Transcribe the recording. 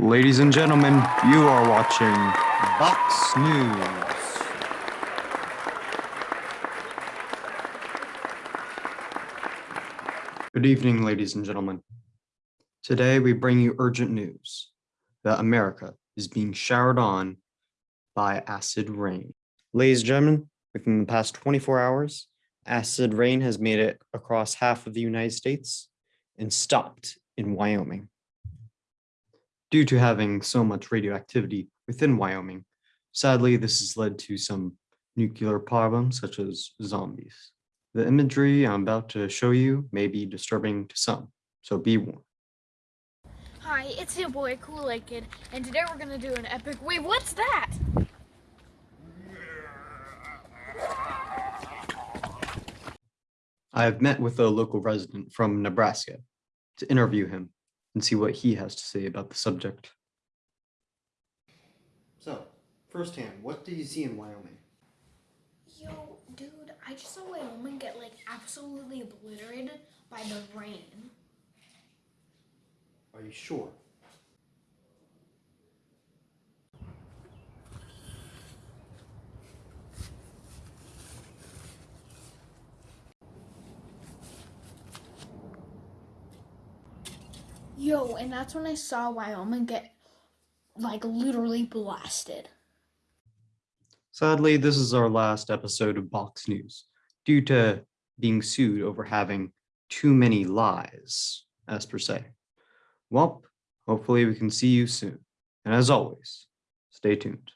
Ladies and gentlemen, you are watching Box News. Good evening, ladies and gentlemen. Today we bring you urgent news that America is being showered on by acid rain. Ladies and gentlemen, within the past 24 hours, acid rain has made it across half of the United States and stopped in Wyoming. Due to having so much radioactivity within Wyoming, sadly, this has led to some nuclear problems such as zombies. The imagery I'm about to show you may be disturbing to some, so be warned. Hi, it's your boy Kool-Aid Kid, and today we're gonna do an epic. Wait, what's that? I have met with a local resident from Nebraska to interview him and see what he has to say about the subject. So, firsthand, what do you see in Wyoming? Yo, dude, I just saw Wyoming get like absolutely obliterated by the rain. Are you sure? Yo, and that's when I saw Wyoming get like literally blasted. Sadly, this is our last episode of Box News due to being sued over having too many lies, as per se. Well, hopefully we can see you soon. And as always, stay tuned.